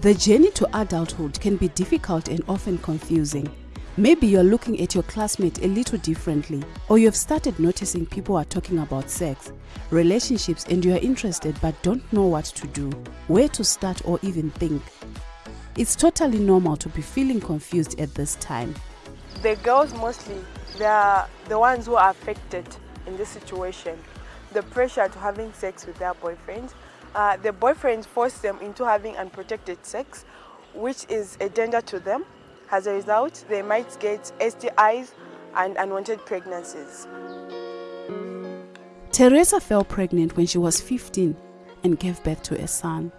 The journey to adulthood can be difficult and often confusing. Maybe you're looking at your classmate a little differently, or you've started noticing people are talking about sex, relationships, and you're interested but don't know what to do, where to start, or even think. It's totally normal to be feeling confused at this time. The girls mostly, they are the ones who are affected in this situation. The pressure to having sex with their boyfriends. Uh, the boyfriends force them into having unprotected sex, which is a danger to them. As a result, they might get STIs and unwanted pregnancies. Teresa fell pregnant when she was 15 and gave birth to a son.